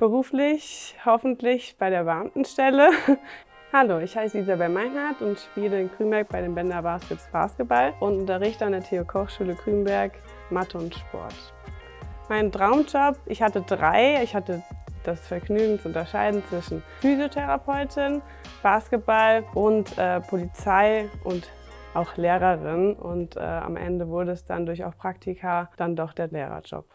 Beruflich hoffentlich bei der Beamtenstelle. Hallo, ich heiße Isabel Meinhardt und spiele in Krümberg bei den Bender Baskets Basketball und unterrichte an der Theo Koch Schule Krümberg Mathe und Sport. Mein Traumjob, ich hatte drei. Ich hatte das Vergnügen zu unterscheiden zwischen Physiotherapeutin, Basketball und äh, Polizei und auch Lehrerin. Und äh, am Ende wurde es dann durch auch Praktika dann doch der Lehrerjob.